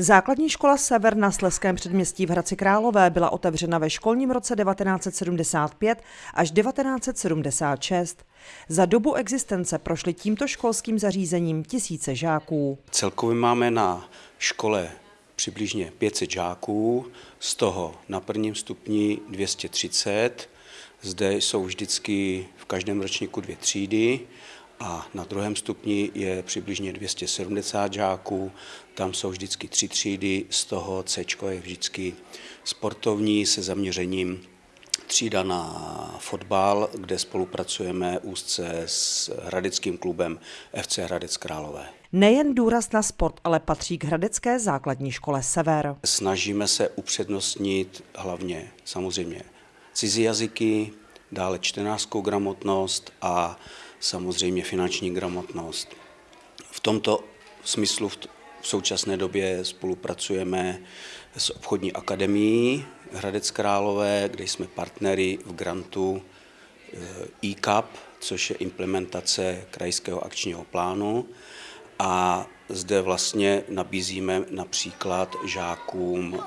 Základní škola Sever na Sleském předměstí v Hradci Králové byla otevřena ve školním roce 1975 až 1976. Za dobu existence prošly tímto školským zařízením tisíce žáků. Celkově máme na škole přibližně 500 žáků, z toho na prvním stupni 230. Zde jsou vždycky v každém ročníku dvě třídy a na druhém stupni je přibližně 270 žáků. Tam jsou vždycky tři třídy, z toho C je vždycky sportovní se zaměřením třída na fotbal, kde spolupracujeme úzce s hradeckým klubem FC Hradec Králové. Nejen důraz na sport, ale patří k hradecké základní škole Sever. Snažíme se upřednostnit hlavně samozřejmě cizí jazyky, dále čtenářskou gramotnost a samozřejmě finanční gramotnost. V tomto smyslu v současné době spolupracujeme s obchodní akademií Hradec Králové, kde jsme partnery v grantu e-CAP, což je implementace krajského akčního plánu. A zde vlastně nabízíme například žákům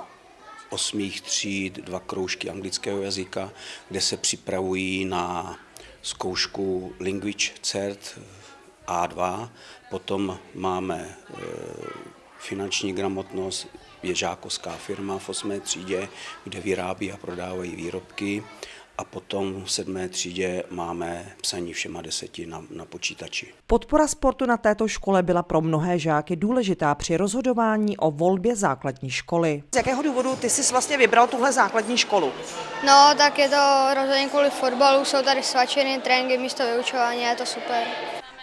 osmých tříd dva kroužky anglického jazyka, kde se připravují na zkoušku Language Cert A2, potom máme e, finanční gramotnost, je žákovská firma v 8. třídě, kde vyrábí a prodávají výrobky a potom v sedmé třídě máme psaní všema deseti na, na počítači. Podpora sportu na této škole byla pro mnohé žáky důležitá při rozhodování o volbě základní školy. Z jakého důvodu ty jsi vlastně vybral tuhle základní školu? No, tak je to rozhodně kvůli fotbalu, jsou tady svačiny, tréninky místo vyučování, je to super.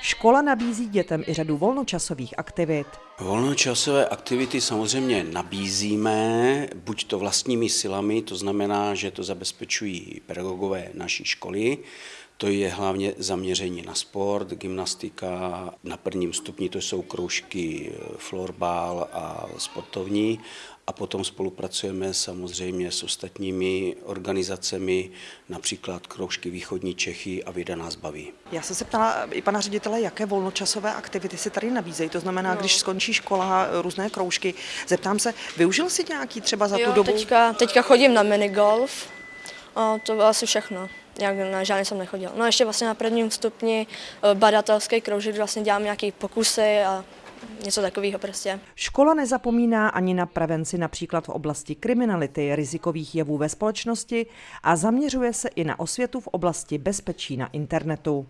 Škola nabízí dětem i řadu volnočasových aktivit. Volnočasové aktivity samozřejmě nabízíme, buď to vlastními silami, to znamená, že to zabezpečují pedagogové naší školy, to je hlavně zaměření na sport, gymnastika, na prvním stupni to jsou kroužky florbal a sportovní a potom spolupracujeme samozřejmě s ostatními organizacemi, například Kroužky Východní Čechy a Věda nás baví. Já jsem se ptala i pana ředitele, jaké volnočasové aktivity se tady nabízejí. To znamená, no. když skončí škola, různé kroužky. Zeptám se, využil jsi nějaký třeba za jo, tu dobu? Teďka, teďka chodím na minigolf, a to bylo asi všechno. Jak na žádný jsem nechodil. No ještě vlastně na prvním stupni eh, badatelský kroužek, vlastně dělám nějaké pokusy a něco takového prostě. Škola nezapomíná ani na prevenci například v oblasti kriminality, rizikových jevů ve společnosti a zaměřuje se i na osvětu v oblasti bezpečí na internetu.